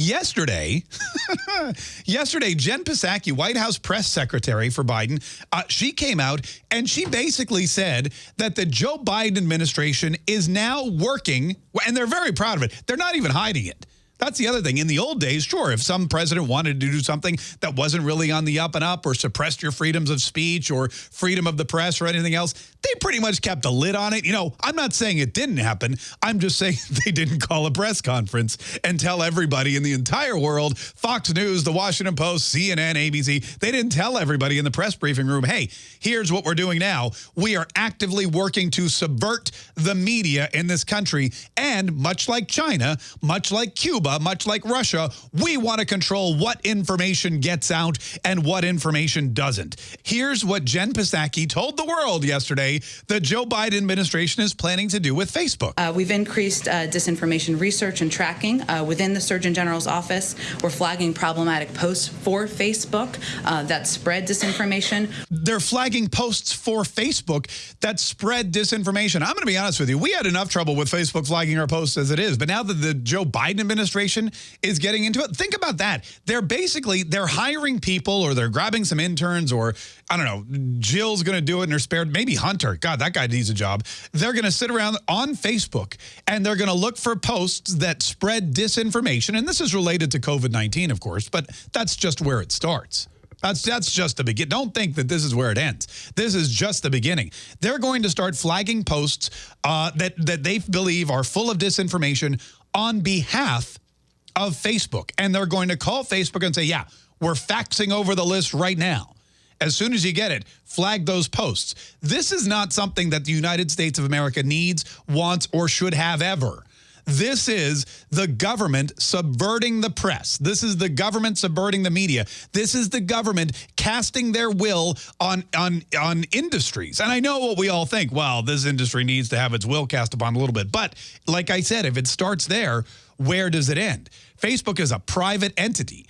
Yesterday, yesterday, Jen Psaki, White House press secretary for Biden, uh, she came out and she basically said that the Joe Biden administration is now working, and they're very proud of it. They're not even hiding it. That's the other thing. In the old days, sure, if some president wanted to do something that wasn't really on the up and up or suppressed your freedoms of speech or freedom of the press or anything else, they pretty much kept a lid on it. You know, I'm not saying it didn't happen. I'm just saying they didn't call a press conference and tell everybody in the entire world, Fox News, The Washington Post, CNN, ABC, they didn't tell everybody in the press briefing room, hey, here's what we're doing now. We are actively working to subvert the media in this country. And much like China, much like Cuba, Cuba, much like Russia, we want to control what information gets out and what information doesn't. Here's what Jen Psaki told the world yesterday the Joe Biden administration is planning to do with Facebook. Uh, we've increased uh, disinformation research and tracking uh, within the Surgeon General's office. We're flagging problematic posts for Facebook uh, that spread disinformation. They're flagging posts for Facebook that spread disinformation. I'm going to be honest with you. We had enough trouble with Facebook flagging our posts as it is. But now that the Joe Biden administration administration is getting into it. Think about that. They're basically, they're hiring people or they're grabbing some interns or, I don't know, Jill's going to do it in her spare, maybe Hunter. God, that guy needs a job. They're going to sit around on Facebook and they're going to look for posts that spread disinformation. And this is related to COVID-19, of course, but that's just where it starts. That's that's just the beginning. Don't think that this is where it ends. This is just the beginning. They're going to start flagging posts uh, that that they believe are full of disinformation on behalf of Facebook. And they're going to call Facebook and say, yeah, we're faxing over the list right now. As soon as you get it, flag those posts. This is not something that the United States of America needs, wants, or should have ever. This is the government subverting the press. This is the government subverting the media. This is the government casting their will on on on industries. And I know what we all think, well, this industry needs to have its will cast upon a little bit. But like I said, if it starts there, where does it end? Facebook is a private entity.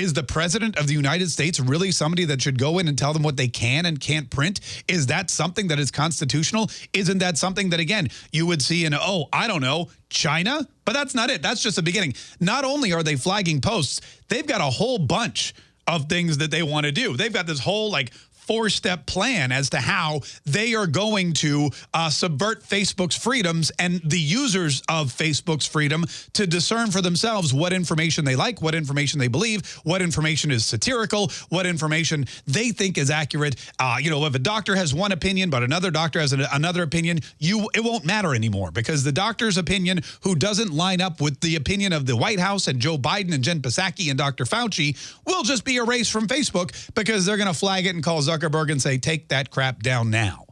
Is the president of the United States really somebody that should go in and tell them what they can and can't print? Is that something that is constitutional? Isn't that something that, again, you would see in, oh, I don't know, China? But that's not it. That's just the beginning. Not only are they flagging posts, they've got a whole bunch of things that they want to do. They've got this whole like four-step plan as to how they are going to uh, subvert Facebook's freedoms and the users of Facebook's freedom to discern for themselves what information they like, what information they believe, what information is satirical, what information they think is accurate. Uh, you know, if a doctor has one opinion, but another doctor has an, another opinion, you it won't matter anymore because the doctor's opinion who doesn't line up with the opinion of the White House and Joe Biden and Jen Psaki and Dr. Fauci will just be erased from Facebook because they're going to flag it and call Zuckerberg Zuckerberg and say, take that crap down now.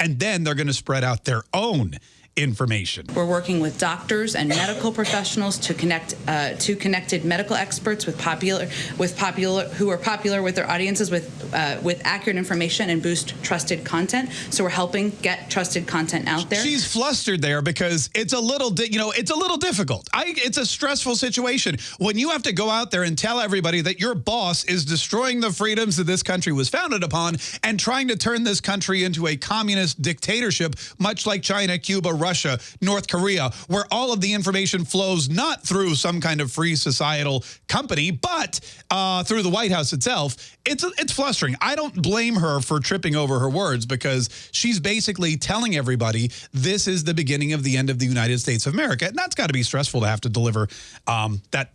And then they're going to spread out their own information. We're working with doctors and medical professionals to connect uh, to connected medical experts with popular with popular who are popular with their audiences with uh, with accurate information and boost trusted content. So we're helping get trusted content out there. She's flustered there because it's a little you know it's a little difficult. I it's a stressful situation when you have to go out there and tell everybody that your boss is destroying the freedoms that this country was founded upon and trying to turn this country into a communist dictatorship much like China, Cuba, Russia, North Korea, where all of the information flows not through some kind of free societal company, but uh, through the White House itself, it's, it's flustering. I don't blame her for tripping over her words because she's basically telling everybody this is the beginning of the end of the United States of America. And that's got to be stressful to have to deliver um, that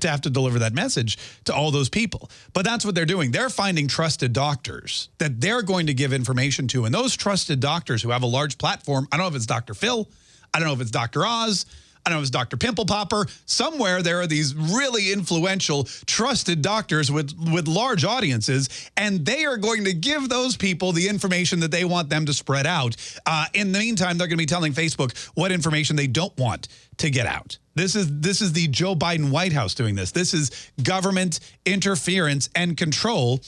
to have to deliver that message to all those people. But that's what they're doing. They're finding trusted doctors that they're going to give information to. And those trusted doctors who have a large platform, I don't know if it's Dr. Phil, Phil. I don't know if it's Dr. Oz. I don't know if it's Dr. Pimple Popper. Somewhere there are these really influential, trusted doctors with, with large audiences, and they are going to give those people the information that they want them to spread out. Uh, in the meantime, they're going to be telling Facebook what information they don't want to get out. This is this is the Joe Biden White House doing this. This is government interference and control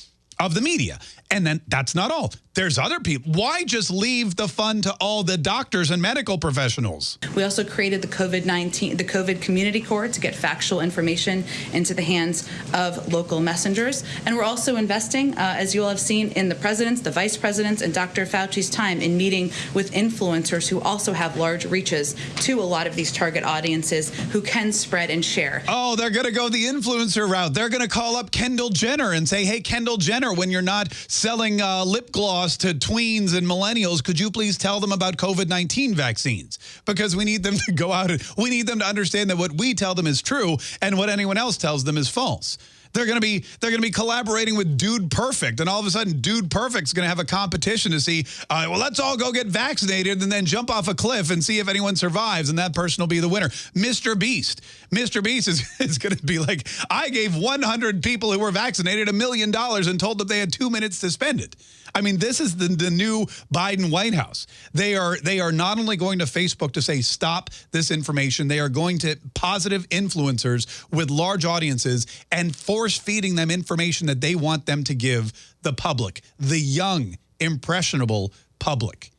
of the media. And then that's not all. there's other people. Why just leave the fun to all the doctors and medical professionals? We also created the COVID-19, the COVID Community Corps to get factual information into the hands of local messengers. And we're also investing, uh, as you all have seen, in the president's, the vice president's, and Dr. Fauci's time in meeting with influencers who also have large reaches to a lot of these target audiences who can spread and share. Oh, they're going to go the influencer route. They're going to call up Kendall Jenner and say, hey, Kendall Jenner, when you're not selling uh, lip gloss to tweens and millennials, could you please tell them about COVID-19 vaccines? Because we need them to go out and we need them to understand that what we tell them is true and what anyone else tells them is false. They're going to be they're going to be collaborating with Dude Perfect, and all of a sudden, Dude Perfect's going to have a competition to see. Uh, well, let's all go get vaccinated and then jump off a cliff and see if anyone survives, and that person will be the winner. Mr. Beast, Mr. Beast is is going to be like, I gave 100 people who were vaccinated a million dollars and told them they had two minutes to spend it. I mean, this is the, the new Biden White House. They are they are not only going to Facebook to say stop this information, they are going to positive influencers with large audiences and force feeding them information that they want them to give the public, the young, impressionable public.